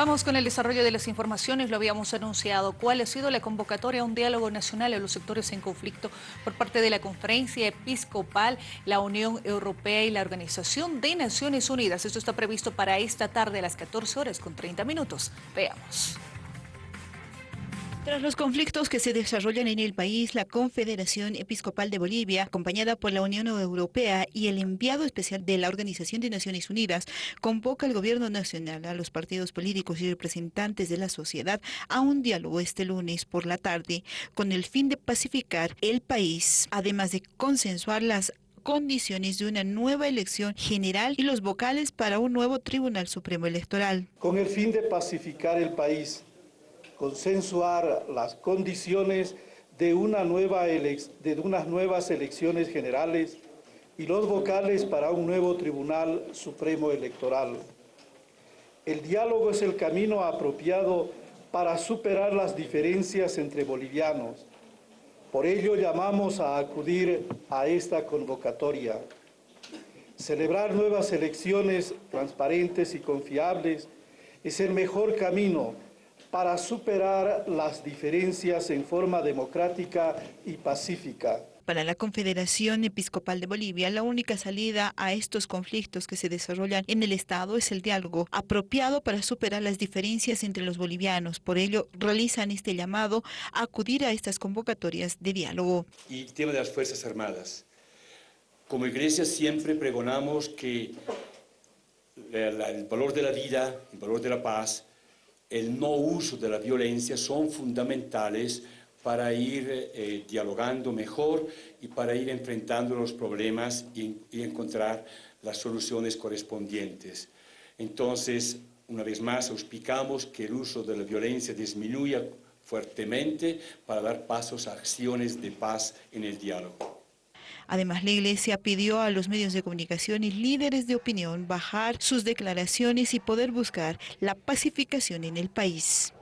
Vamos con el desarrollo de las informaciones, lo habíamos anunciado. ¿Cuál ha sido la convocatoria a un diálogo nacional a los sectores en conflicto por parte de la Conferencia Episcopal, la Unión Europea y la Organización de Naciones Unidas? Esto está previsto para esta tarde a las 14 horas con 30 minutos. Veamos. Tras los conflictos que se desarrollan en el país, la Confederación Episcopal de Bolivia, acompañada por la Unión Europea y el enviado especial de la Organización de Naciones Unidas, convoca al gobierno nacional, a los partidos políticos y representantes de la sociedad a un diálogo este lunes por la tarde con el fin de pacificar el país, además de consensuar las condiciones de una nueva elección general y los vocales para un nuevo Tribunal Supremo Electoral. Con el fin de pacificar el país, consensuar las condiciones de, de unas nuevas elecciones generales y los vocales para un nuevo Tribunal Supremo Electoral. El diálogo es el camino apropiado para superar las diferencias entre bolivianos. Por ello llamamos a acudir a esta convocatoria. Celebrar nuevas elecciones transparentes y confiables es el mejor camino para superar las diferencias en forma democrática y pacífica. Para la Confederación Episcopal de Bolivia, la única salida a estos conflictos que se desarrollan en el Estado es el diálogo, apropiado para superar las diferencias entre los bolivianos. Por ello, realizan este llamado a acudir a estas convocatorias de diálogo. Y el tema de las Fuerzas Armadas. Como iglesia siempre pregonamos que el valor de la vida, el valor de la paz, el no uso de la violencia son fundamentales para ir eh, dialogando mejor y para ir enfrentando los problemas y, y, encontrar las soluciones correspondientes. Entonces, una vez más, explicamos que el uso de la violencia disminuya fuertemente para dar pasos a acciones de paz en el diálogo. Además, la Iglesia pidió a los medios de comunicación y líderes de opinión bajar sus declaraciones y poder buscar la pacificación en el país.